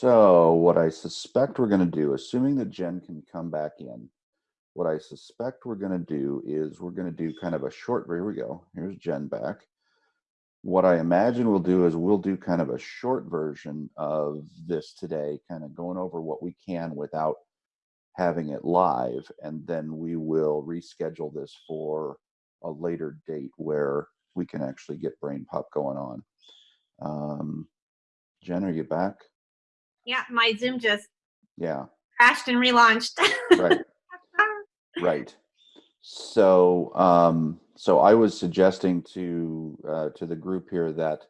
So what I suspect we're going to do, assuming that Jen can come back in, what I suspect we're going to do is we're going to do kind of a short, here we go. Here's Jen back. What I imagine we'll do is we'll do kind of a short version of this today, kind of going over what we can without having it live. And then we will reschedule this for a later date where we can actually get Brain Pop going on. Um, Jen, are you back? Yeah, my Zoom just yeah crashed and relaunched. right. Right. So, um, so I was suggesting to uh, to the group here that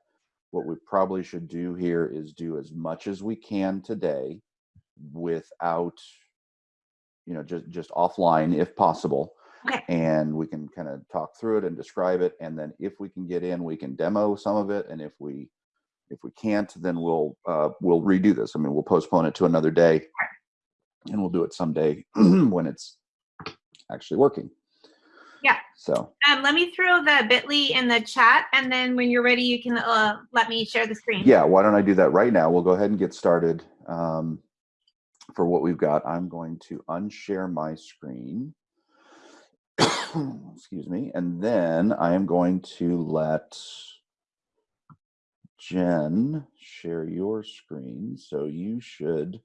what we probably should do here is do as much as we can today without, you know, just just offline if possible. Okay. And we can kind of talk through it and describe it, and then if we can get in, we can demo some of it, and if we if we can't, then we'll uh, we'll redo this. I mean, we'll postpone it to another day, and we'll do it someday when it's actually working. Yeah. So. Um, let me throw the Bitly in the chat, and then when you're ready, you can uh, let me share the screen. Yeah. Why don't I do that right now? We'll go ahead and get started. Um, for what we've got, I'm going to unshare my screen. Excuse me, and then I am going to let Jen, share your screen. So you should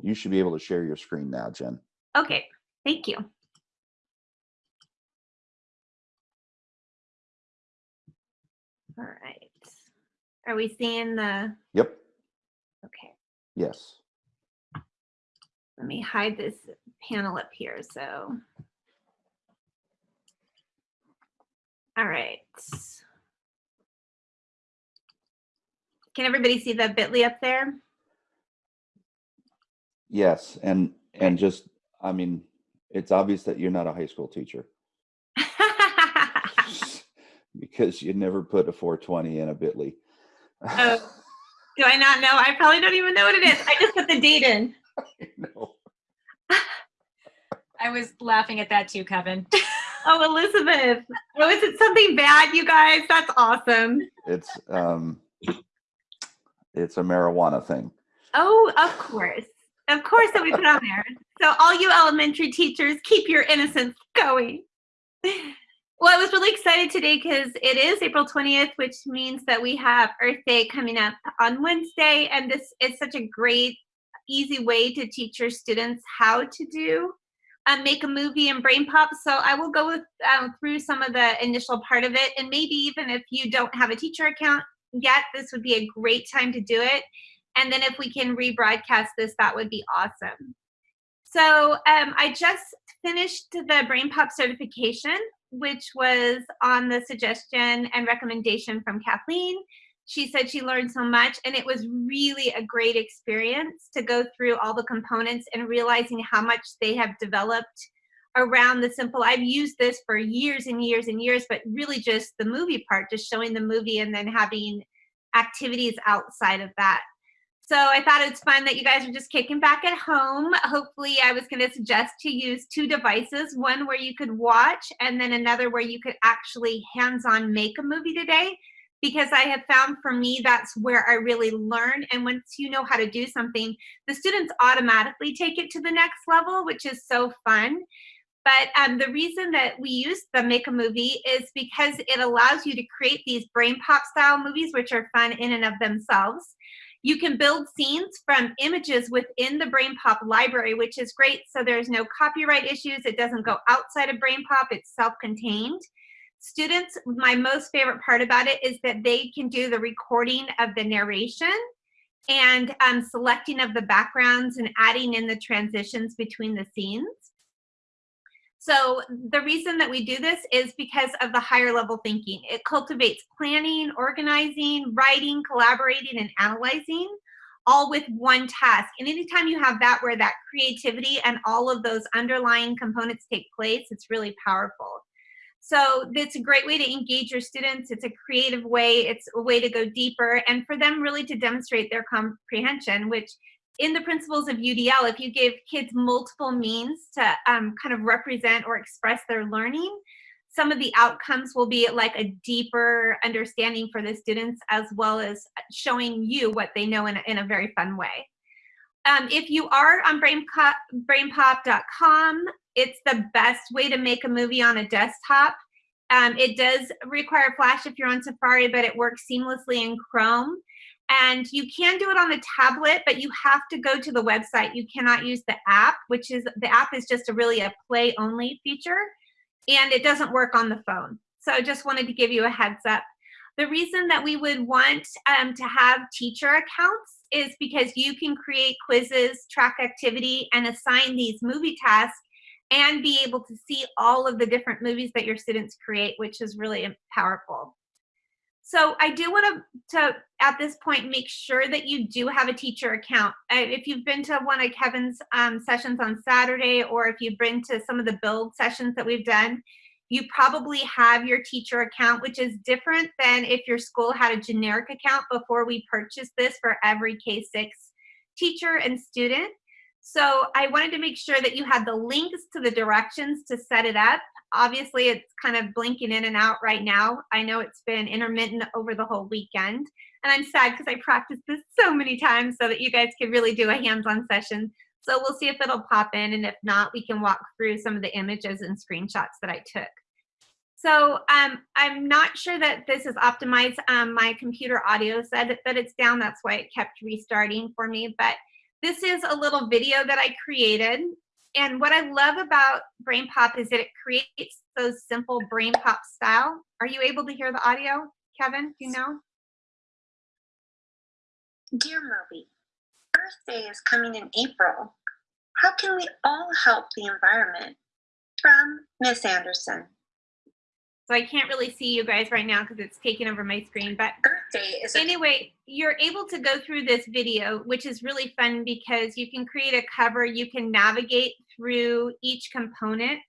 you should be able to share your screen now, Jen. Okay, thank you. All right. Are we seeing the? Yep. Okay. Yes. Let me hide this panel up here. So. All right. Can everybody see the bit.ly up there? Yes, and and just I mean, it's obvious that you're not a high school teacher. because you never put a 420 in a bit.ly. oh, do I not know? I probably don't even know what it is. I just put the date in. I know. I was laughing at that too, Kevin. oh, Elizabeth. Oh, is it something bad, you guys? That's awesome. It's um it's a marijuana thing. Oh, of course. Of course that we put on there. So all you elementary teachers, keep your innocence going. Well, I was really excited today because it is April 20th, which means that we have Earth Day coming up on Wednesday. And this is such a great, easy way to teach your students how to do um, make a movie and brain pop. So I will go with, um, through some of the initial part of it. And maybe even if you don't have a teacher account, yet, this would be a great time to do it. And then if we can rebroadcast this, that would be awesome. So um, I just finished the Brain Pop certification, which was on the suggestion and recommendation from Kathleen. She said she learned so much and it was really a great experience to go through all the components and realizing how much they have developed around the simple i've used this for years and years and years but really just the movie part just showing the movie and then having activities outside of that so i thought it's fun that you guys are just kicking back at home hopefully i was going to suggest to use two devices one where you could watch and then another where you could actually hands-on make a movie today because I have found for me that's where I really learn. And once you know how to do something, the students automatically take it to the next level, which is so fun. But um, the reason that we use the Make a Movie is because it allows you to create these brain pop style movies, which are fun in and of themselves. You can build scenes from images within the Brain Pop library, which is great. So there's no copyright issues. It doesn't go outside of Brain Pop. It's self-contained. Students, my most favorite part about it is that they can do the recording of the narration and um, selecting of the backgrounds and adding in the transitions between the scenes. So the reason that we do this is because of the higher level thinking. It cultivates planning, organizing, writing, collaborating, and analyzing all with one task. And anytime you have that where that creativity and all of those underlying components take place, it's really powerful. So it's a great way to engage your students. It's a creative way. It's a way to go deeper and for them really to demonstrate their comprehension, which in the principles of UDL, if you give kids multiple means to um, kind of represent or express their learning, some of the outcomes will be like a deeper understanding for the students as well as showing you what they know in a, in a very fun way. Um, if you are on BrainPop, brainpop.com, it's the best way to make a movie on a desktop. Um, it does require Flash if you're on Safari, but it works seamlessly in Chrome. And you can do it on the tablet, but you have to go to the website. You cannot use the app, which is, the app is just a really a play only feature and it doesn't work on the phone. So I just wanted to give you a heads up. The reason that we would want um, to have teacher accounts is because you can create quizzes, track activity, and assign these movie tasks and be able to see all of the different movies that your students create, which is really powerful. So I do want to, to, at this point, make sure that you do have a teacher account. Uh, if you've been to one of Kevin's um, sessions on Saturday, or if you've been to some of the build sessions that we've done, you probably have your teacher account, which is different than if your school had a generic account before we purchased this for every K-6 teacher and student. So I wanted to make sure that you had the links to the directions to set it up. Obviously, it's kind of blinking in and out right now. I know it's been intermittent over the whole weekend. And I'm sad because I practiced this so many times so that you guys could really do a hands-on session. So we'll see if it'll pop in. And if not, we can walk through some of the images and screenshots that I took. So um, I'm not sure that this is optimized. Um, my computer audio said that it's down. That's why it kept restarting for me. But this is a little video that I created. And what I love about BrainPop is that it creates those simple BrainPop style. Are you able to hear the audio, Kevin? Do you know? Dear Moby, Earth Day is coming in April. How can we all help the environment? From Miss Anderson. So I can't really see you guys right now because it's taking over my screen, but Earth Day is anyway, you're able to go through this video, which is really fun because you can create a cover, you can navigate through each component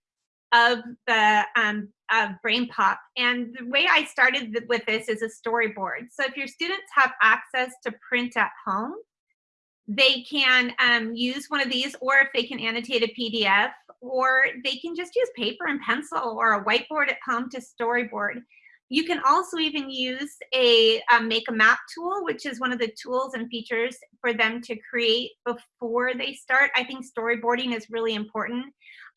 of the um, of BrainPop. And the way I started with this is a storyboard. So if your students have access to print at home, they can um, use one of these, or if they can annotate a PDF, or they can just use paper and pencil or a whiteboard at home to storyboard. You can also even use a, a make a map tool, which is one of the tools and features for them to create before they start. I think storyboarding is really important.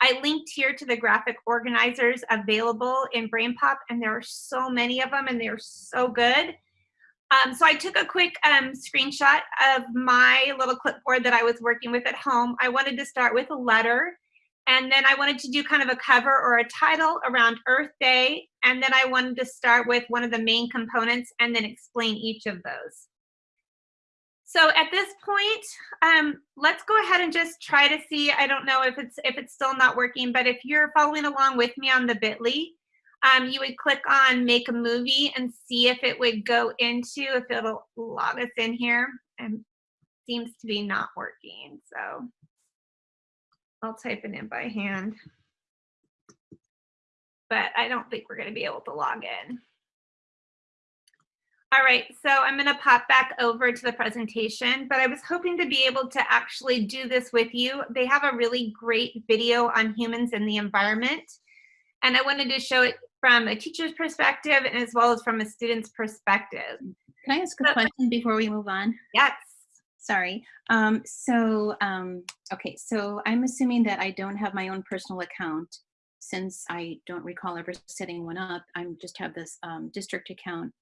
I linked here to the graphic organizers available in BrainPop, and there are so many of them, and they're so good. Um, so I took a quick um, screenshot of my little clipboard that I was working with at home. I wanted to start with a letter and then I wanted to do kind of a cover or a title around Earth Day. And then I wanted to start with one of the main components and then explain each of those. So at this point, um, let's go ahead and just try to see, I don't know if it's if it's still not working, but if you're following along with me on the bit.ly, um, you would click on make a movie and see if it would go into, if it'll log us in here and seems to be not working. So I'll type it in by hand. But I don't think we're going to be able to log in. All right, so I'm going to pop back over to the presentation, but I was hoping to be able to actually do this with you. They have a really great video on humans and the environment, and I wanted to show it from a teacher's perspective and as well as from a student's perspective. Can I ask a So- question before we move on? Yes. Sorry. Um, so, um, okay, so I'm assuming that I don't have my own personal account since I don't recall ever setting one up. I just have this um, district account.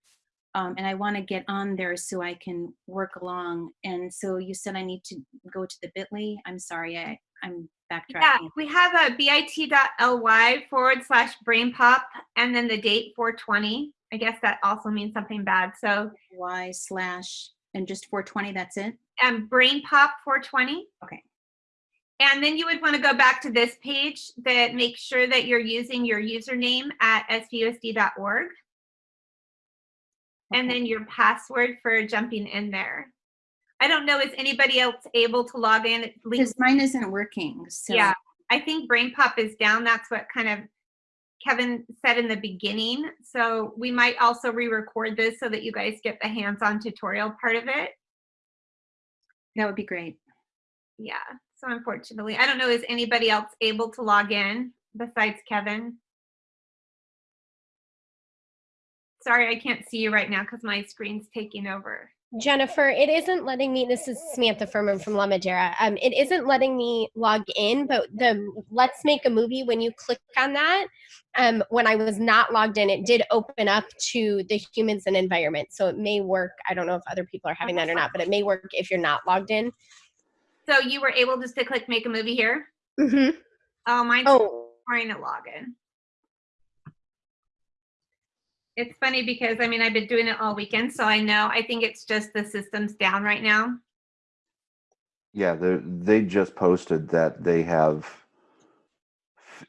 Um, and I want to get on there so I can work along. And so you said I need to go to the bit.ly. I'm sorry, I, I'm backtracking. Yeah, we have a bit.ly forward slash brain pop and then the date 420. I guess that also means something bad. So Y slash and just 420, that's it? And brain pop 420. Okay. And then you would want to go back to this page that makes sure that you're using your username at svusd.org and then your password for jumping in there. I don't know, is anybody else able to log in? Because mine isn't working, so. Yeah, I think brain pop is down. That's what kind of Kevin said in the beginning. So we might also re-record this so that you guys get the hands-on tutorial part of it. That would be great. Yeah, so unfortunately, I don't know, is anybody else able to log in besides Kevin? Sorry, I can't see you right now because my screen's taking over. Jennifer, it isn't letting me. This is Samantha Furman from La Madera. Um, it isn't letting me log in, but the Let's Make a Movie. When you click on that, um, when I was not logged in, it did open up to the humans and environment. So it may work. I don't know if other people are having that or not, but it may work if you're not logged in. So you were able just to click make a movie here? Mm-hmm. Oh, mine's Oh, trying to log in. It's funny because, I mean, I've been doing it all weekend, so I know, I think it's just the system's down right now. Yeah, they they just posted that they have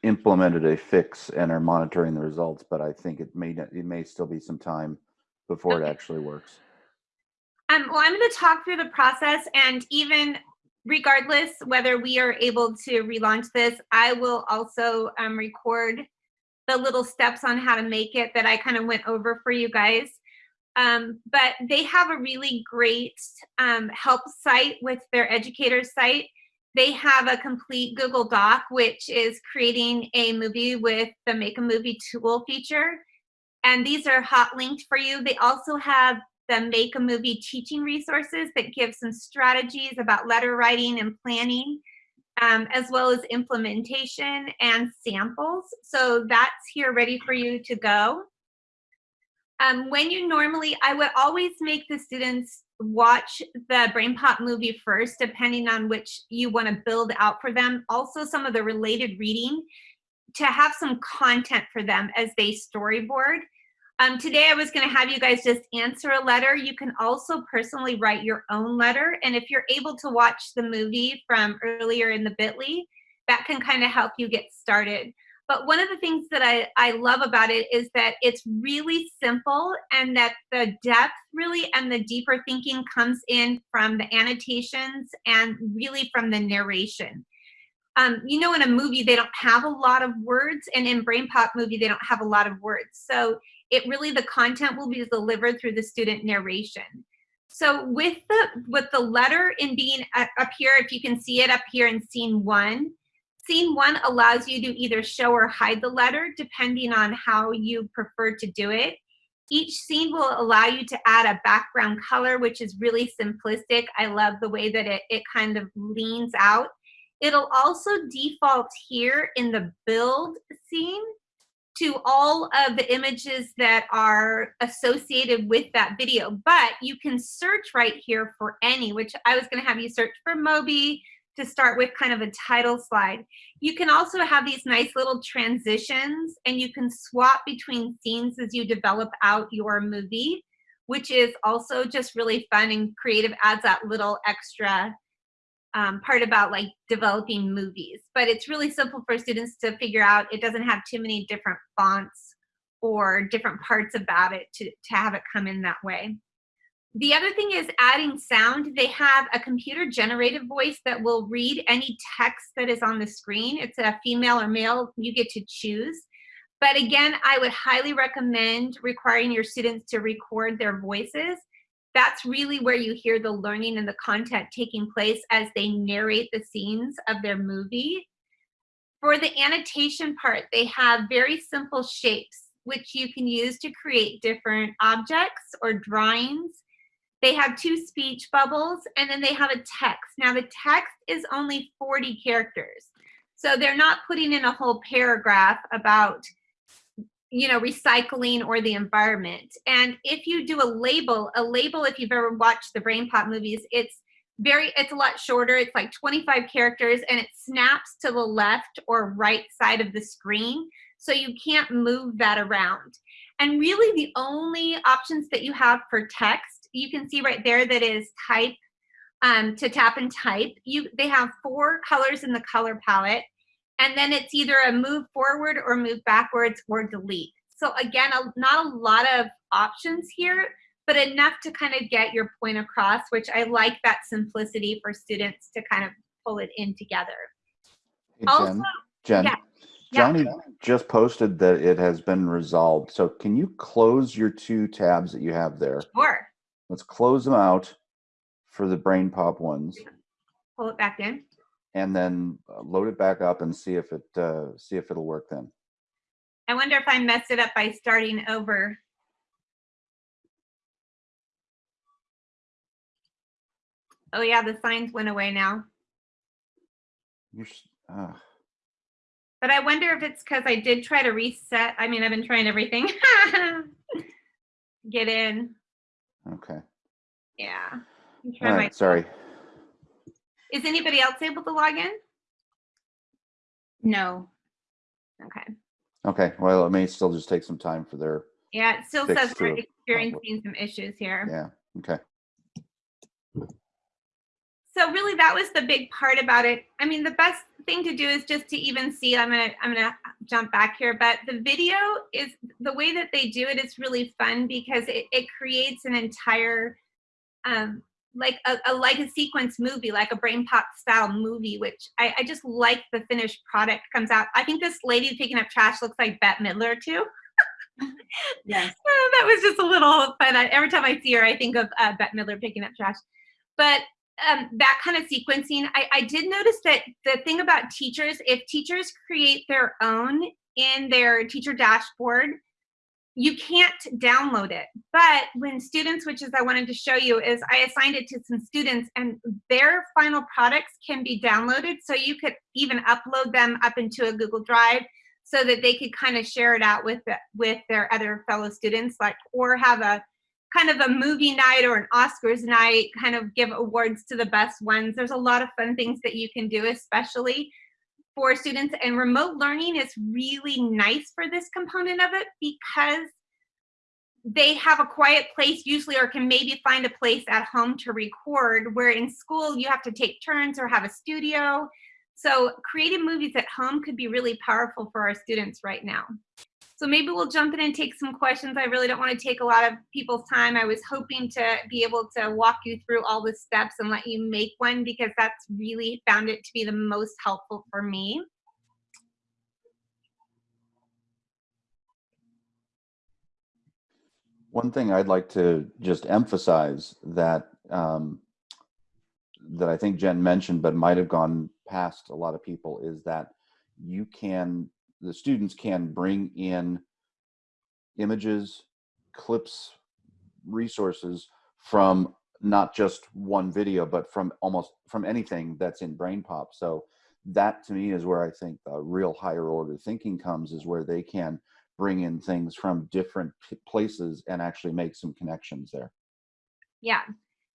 implemented a fix and are monitoring the results, but I think it may it may still be some time before it actually works. Um, well, I'm going to talk through the process and even regardless whether we are able to relaunch this, I will also um, record the little steps on how to make it that I kind of went over for you guys. Um, but they have a really great um, help site with their educator site. They have a complete Google Doc, which is creating a movie with the Make a Movie tool feature. And these are hot linked for you. They also have the Make a Movie teaching resources that give some strategies about letter writing and planning, um, as well as implementation and samples. So that's here ready for you to go. Um, when you normally, I would always make the students watch the Brain Pop movie first, depending on which you want to build out for them. Also, some of the related reading to have some content for them as they storyboard. Um, today I was gonna have you guys just answer a letter. You can also personally write your own letter. And if you're able to watch the movie from earlier in the bit.ly, that can kind of help you get started. But one of the things that I, I love about it is that it's really simple and that the depth really and the deeper thinking comes in from the annotations and really from the narration. Um, you know, in a movie, they don't have a lot of words, and in Brain Pop movie, they don't have a lot of words. So it really, the content will be delivered through the student narration. So with the with the letter in being up here, if you can see it up here in scene one, scene one allows you to either show or hide the letter depending on how you prefer to do it. Each scene will allow you to add a background color, which is really simplistic. I love the way that it, it kind of leans out. It'll also default here in the build scene to all of the images that are associated with that video, but you can search right here for any, which I was gonna have you search for Moby to start with kind of a title slide. You can also have these nice little transitions and you can swap between scenes as you develop out your movie, which is also just really fun and creative, adds that little extra um, part about like developing movies. But it's really simple for students to figure out. It doesn't have too many different fonts or different parts about it to, to have it come in that way. The other thing is adding sound. They have a computer generated voice that will read any text that is on the screen. It's a female or male, you get to choose. But again, I would highly recommend requiring your students to record their voices that's really where you hear the learning and the content taking place as they narrate the scenes of their movie. For the annotation part, they have very simple shapes, which you can use to create different objects or drawings. They have two speech bubbles, and then they have a text. Now, the text is only 40 characters. So they're not putting in a whole paragraph about you know, recycling or the environment. And if you do a label, a label, if you've ever watched the Brain Pop movies, it's very, it's a lot shorter. It's like 25 characters and it snaps to the left or right side of the screen. So you can't move that around. And really the only options that you have for text, you can see right there that is type um, to tap and type. You, they have four colors in the color palette and then it's either a move forward or move backwards or delete. So again, a, not a lot of options here, but enough to kind of get your point across, which I like that simplicity for students to kind of pull it in together. Hey, Also- Jen, Jen, yeah, yeah. Johnny just posted that it has been resolved. So can you close your two tabs that you have there? Sure, Let's close them out for the brain pop ones pull it back in. And then uh, load it back up and see if it, uh, see if it'll work then. I wonder if I messed it up by starting over. Oh yeah, the signs went away now. You're, uh, But I wonder if it's because I did try to reset. I mean, I've been trying everything. Get in. okay. Yeah. All right. Sorry. Is anybody else able to log in? No. Okay. Okay. Well, it may still just take some time for their. Yeah, it still Fix says we're to experiencing some issues here. Yeah. Okay. So really that was the big part about it. I mean, the best thing to do is just to even see, I'm gonna, I'm gonna jump back here, but the video is, the way that they do it is really fun because it, it creates an entire, um, like a, a like a sequence movie, like a brain pop style movie, which I, I just like the finished product comes out. I think this lady picking up trash looks like Bette Midler too. Yes. Oh, that was just a little fun. I, every time I see her, I think of uh, Bette Midler picking up trash. But um, that kind of sequencing, I, I did notice that the thing about teachers, if teachers create their own in their teacher dashboard, you can't download it. But when students, which is I wanted to show you, is I assigned it to some students and their final products can be downloaded. So you could even upload them up into a Google Drive so that they could kind of share it out with the, with their other fellow students, like or have a kind of a movie night or an Oscars night, kind of give awards to the best ones. There's a lot of fun things that you can do, especially for students. And remote learning is really nice for this component of it because they have a quiet place usually or can maybe find a place at home to record where in school you have to take turns or have a studio so creating movies at home could be really powerful for our students right now. So maybe we'll jump in and take some questions. I really don't want to take a lot of people's time. I was hoping to be able to walk you through all the steps and let you make one because that's really found it to be the most helpful for me. One thing I'd like to just emphasize that um, that I think Jen mentioned, but might have gone past a lot of people, is that you can the students can bring in images, clips, resources from not just one video, but from almost from anything that's in BrainPop. So that to me is where I think the real higher order thinking comes, is where they can bring in things from different places and actually make some connections there. Yeah,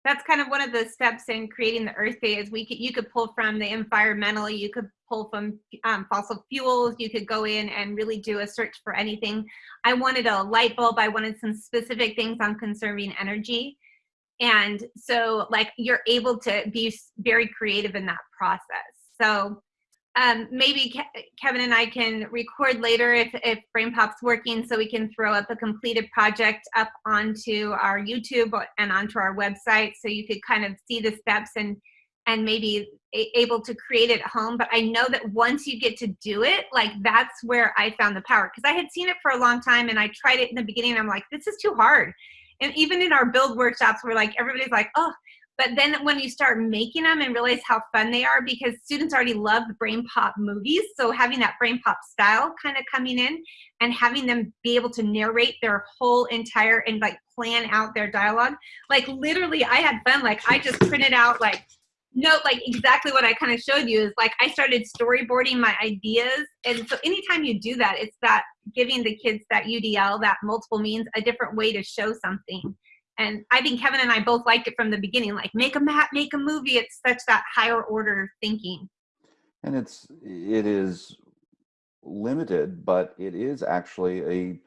that's kind of one of the steps in creating the Earth Day is we could you could pull from the environmental, you could pull from um, fossil fuels, you could go in and really do a search for anything. I wanted a light bulb, I wanted some specific things on conserving energy. And so like you're able to be very creative in that process. So um, maybe Ke- Kevin and I can record later if, if BrainPop's working so we can throw up a completed project up onto our YouTube and onto our website so you could kind of see the steps and and maybe able to create it at home. But I know that once you get to do it, like that's where I found the power because I had seen it for a long time and I tried it in the beginning. I'm like, this is too hard. And even in our build workshops, we're like, everybody's like, oh, but then when you start making them and realize how fun they are, because students already love brain pop movies, so having that brain pop style kind of coming in and having them be able to narrate their whole entire and like plan out their dialogue. Like literally, I had fun. Like I just printed out like note like exactly what I kind of showed you is like I started storyboarding my ideas. And so anytime you do that, it's that giving the kids that UDL, that multiple means, a different way to show something. And I think Kevin and I both liked it from the beginning, like make a map, make a movie. It's such that higher order thinking. and it's it is limited but it is actually a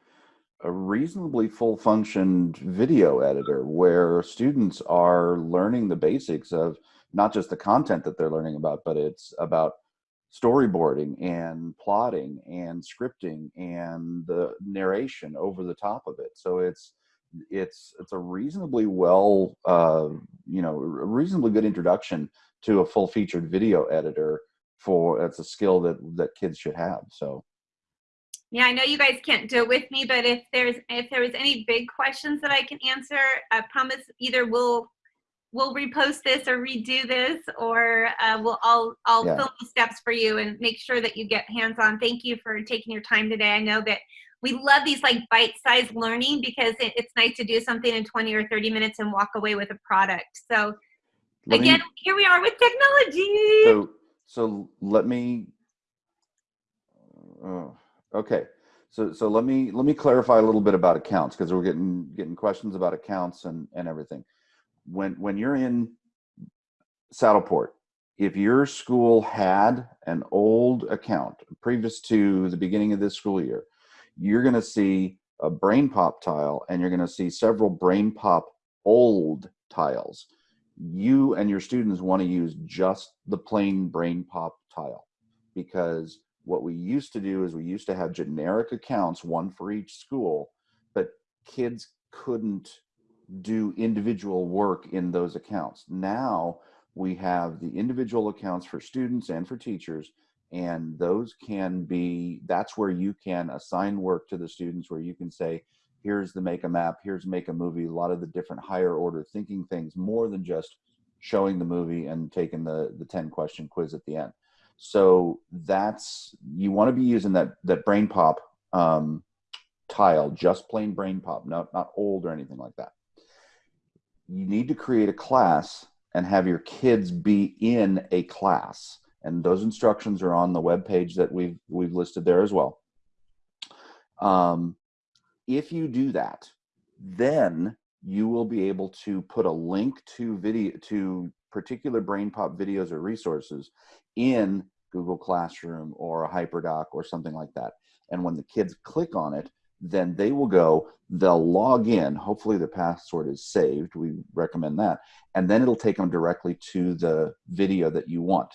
a reasonably full functioned video editor where students are learning the basics of not just the content that they're learning about but it's about storyboarding and plotting and scripting and the narration over the top of it so it's it's it's a reasonably well uh, you know a reasonably good introduction to a full featured video editor for it's a skill that that kids should have so Yeah, I know you guys can't do it with me, but if there's if there was any big questions that I can answer, I promise either we'll we'll repost this or redo this, or uh, we'll I'll I'll Yeah. film the steps for you and make sure that you get hands on. Thank you for taking your time today. I know that we love these like bite-sized learning because it, it's nice to do something in 20 or 30 minutes and walk away with a product. So let me- Again, here we are with technology. So, so let me, uh, okay. So, so let me, let me clarify a little bit about accounts because we're getting, getting questions about accounts and, and everything. When, when you're in Saddleport, if your school had an old account previous to the beginning of this school year, you're going to see a brain pop tile and you're going to see several brain pop old tiles. You and your students want to use just the plain brain pop tile because what we used to do is we used to have generic accounts one for each school but kids couldn't do individual work in those accounts. Now we have the individual accounts for students and for teachers and those can be that's where you can assign work to the students where you can say here's the make a map here's make a movie a lot of the different higher order thinking things more than just showing the movie and taking the the 10 question quiz at the end. So that's you want to be using that that brain pop um, tile just plain brain pop not not old or anything like that. You need to create a class and have your kids be in a class and those instructions are on the web page that we've we've listed there as well um, if you do that, then you will be able to put a link to video to particular brain pop videos or resources in Google Classroom or a HyperDoc or something like that. And when the kids click on it, then they will go, they'll log in. Hopefully the password is saved. We recommend that. And then it'll take them directly to the video that you want.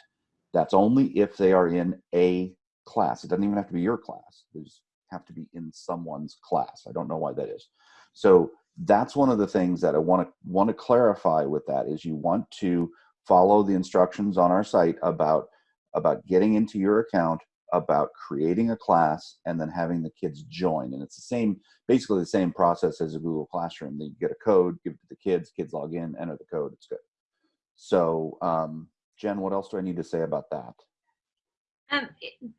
That's only if they are in a class. It doesn't even have to be your class. There's have to be in someone's class. I don't know why that is. So that's one of the things that I want to want to clarify with that is you want to follow the instructions on our site about about getting into your account, about creating a class, and then having the kids join. And it's the same, basically the same process as a Google Classroom. You get a code, give it to the kids, kids log in, enter the code, it's good. So um, Jen, what else do I need to say about that? Um,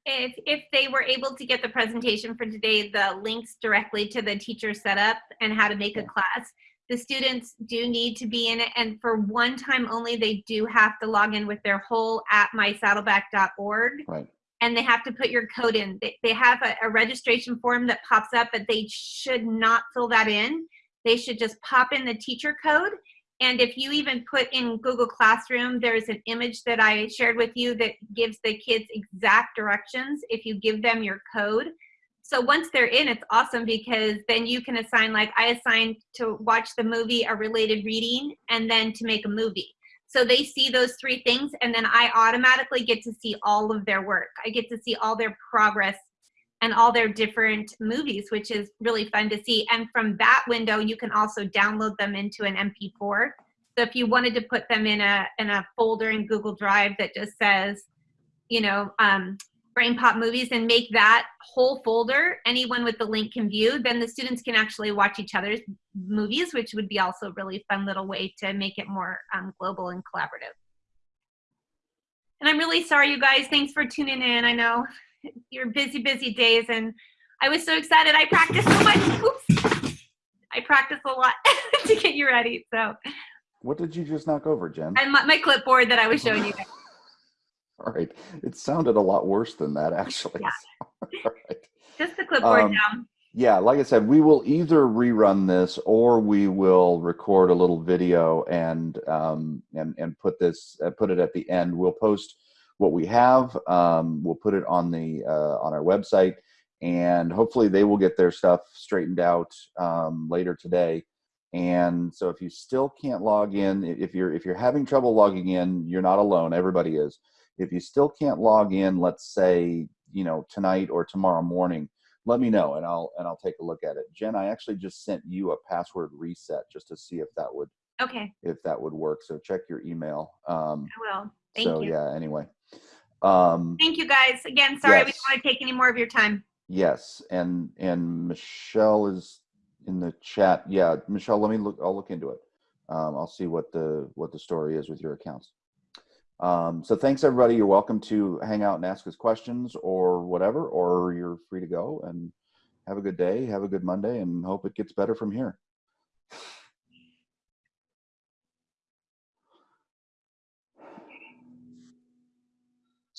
if, if they were able to get the presentation for today, the links directly to the teacher setup and how to make a class, the students do need to be in it. And for one time only, they do have to log in with their whole at mysaddleback.org. Right. And they have to put your code in. They, they have a, a registration form that pops up, but they should not fill that in. They should just pop in the teacher code and if you even put in Google Classroom, there's an image that I shared with you that gives the kids exact directions if you give them your code. So once they're in, it's awesome because then you can assign, like I assigned to watch the movie a related reading and then to make a movie. So they see those three things and then I automatically get to see all of their work. I get to see all their progress and all their different movies, which is really fun to see. And from that window, you can also download them into an MP4. So if you wanted to put them in a in a folder in Google Drive that just says, you know, um, Brain Pop movies, and make that whole folder, anyone with the link can view. Then the students can actually watch each other's movies, which would be also a really fun little way to make it more um, global and collaborative. And I'm really sorry, you guys. Thanks for tuning in. I know your busy, busy days. And I was so excited. I practiced so much. Oops. I practiced a lot to get you ready. So. What did you just knock over, Jen? And my, my clipboard that I was showing you. All right. It sounded a lot worse than that, actually. Yeah. Right. Just the clipboard Um, down. Yeah, like I said, we will either rerun this or we will record a little video and um, and and put this uh, put it at the end. We'll post what we have. Um, we'll put it on the uh, on our website, and hopefully they will get their stuff straightened out um, later today. And so, if you still can't log in, if you're if you're having trouble logging in, you're not alone. Everybody is. If you still can't log in, let's say you know tonight or tomorrow morning, let me know and I'll and I'll take a look at it. Jen, I actually just sent you a password reset just to see if that would Okay, if that would work. So check your email. Um, I will. Thank so you. yeah. Anyway, um, Thank you guys. Again, sorry we don't want to take any more of your time. yes, and and Michelle is in the chat. Yeah, Michelle, let me look. I'll look into it. Um, I'll see what the what the story is with your accounts. Um, so thanks everybody. You're welcome to hang out and ask us questions or whatever, or you're free to go and have a good day. Have a good Monday, and hope it gets better from here.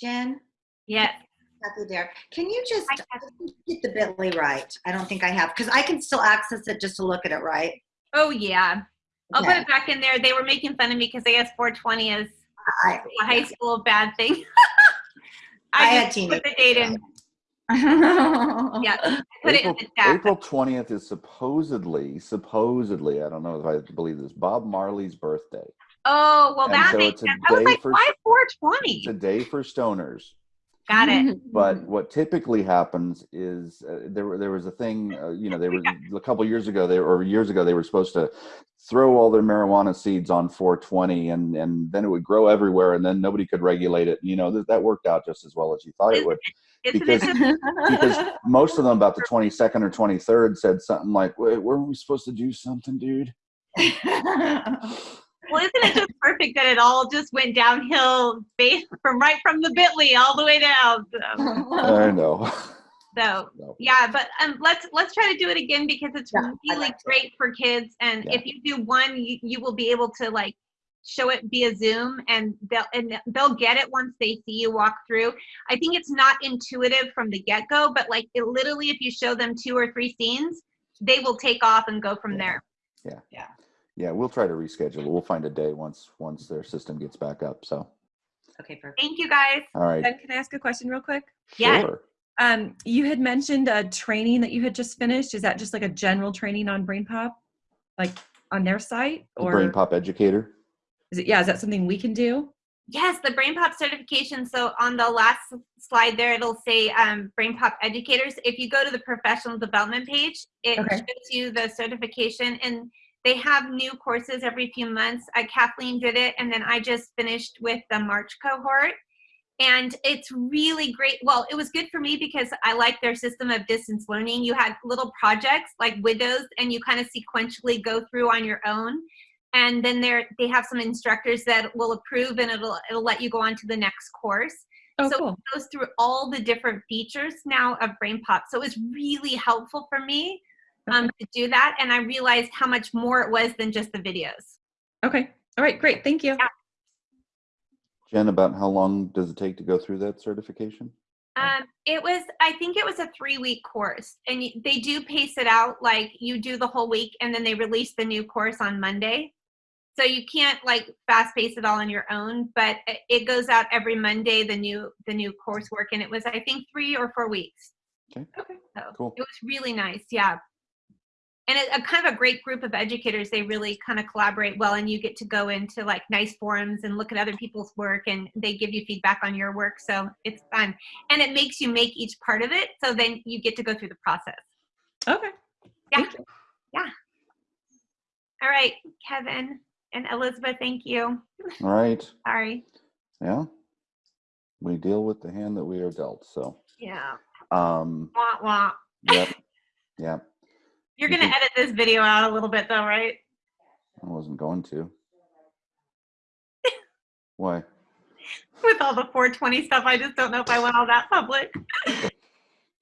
Jen, Yes. Kathy there. Can you just get the Bitly right? I don't think I have, because I can still access it just to look at it, right? Oh, yeah. I'll put it back in there. They were making fun of me because I guess 420 is I, a high school bad thing. I had just put the date in. Yeah, I put it in the chat. April 20th is supposedly, supposedly, I don't know if I believe this, Bob Marley's birthday. Oh, well, And that so makes sense. I was day like, for- why It's 420? a day for stoners. Got it. Mm-hmm. But what typically happens is uh, there were- there was a thing, uh, you know, they were a couple years ago, they or years ago they were supposed to throw all their marijuana seeds on 420, and and then it would grow everywhere, and then nobody could regulate it. You know, that that worked out just as well as you thought it would. Isn't because- it because most of them about the 22nd or 23rd said something like wait weren't we supposed to do something dude well, isn't it just perfect that it all just went downhill based from right from the Bitly all the way down? So, i know so No. yeah, but um, let's let's try to do it again because it's Yeah, really like to. great for kids. And Yeah. if you do one, you, you will be able to like show it via Zoom, and they'll and they'll get it once they see you walk through. I think it's not intuitive from the get go, but like it literally, if you show them two or three scenes, they will take off and go from Yeah. there. Yeah. Yeah we'll try to reschedule we'll find a day once once their system gets back up so Okay, perfect. Thank you guys. all right Ben, can I ask a question real quick? Yeah. sure Um, you had mentioned a training that you had just finished. Is that just like a general training on Brain Pop, like on their site, the or brain pop educator is it? Yeah, is that something we can do? Yes, the Brain Pop certification. So on the last slide there, it'll say um, Brain Pop educators. If you go to the professional development page, it Okay. shows you the certification, and they have new courses every few months. Uh, Kathleen did it, and then I just finished with the March cohort. And it's really great. Well, it was good for me because I like their system of distance learning. You had little projects like widows, and you kind of sequentially go through on your own and then there they have some instructors that will approve and it'll it'll let you go on to the next course Oh, So- cool. it goes through all the different features now of brain pop so it was really helpful for me um, to do that and i realized how much more it was than just the videos Okay. All right. Great. Thank you. Yeah. jen about how long does it take to go through that certification um, it was i think it was a three week course and they do pace it out like you do the whole week and then they release the new course on monday so you can't like fast pace it all on your own but it- it goes out every monday the new the new coursework and it was i think three or four weeks Okay. Okay. so Cool. it was really nice yeah and it, a kind of a great group of educators they really kind of collaborate well and you get to go into like nice forums and look at other people's work and they give you feedback on your work so it's fun. And it makes you make each part of it so then you get to go through the process. Okay. Yeah. Thank you. all right kevin and elizabeth thank you. All right. Sorry. Yeah. We deal with the hand that we are dealt so. Yeah. Um. Wah, wah. yep. Yep you're gonna edit this video out a little bit though right? I wasn't going to. Why? With all the 420 stuff i just don't know if i want all that public.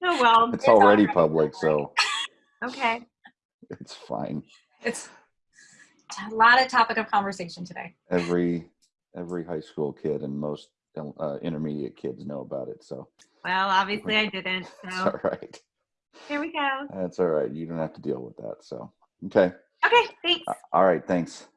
Oh well it's already public so. Okay. It's fine. It's a lot of topic of conversation today. every every high school kid and most uh, intermediate kids know about it so. Well obviously i didn't it's so all right here we go. That's all right. You don't have to deal with that so. Okay. Okay thanks. All right thanks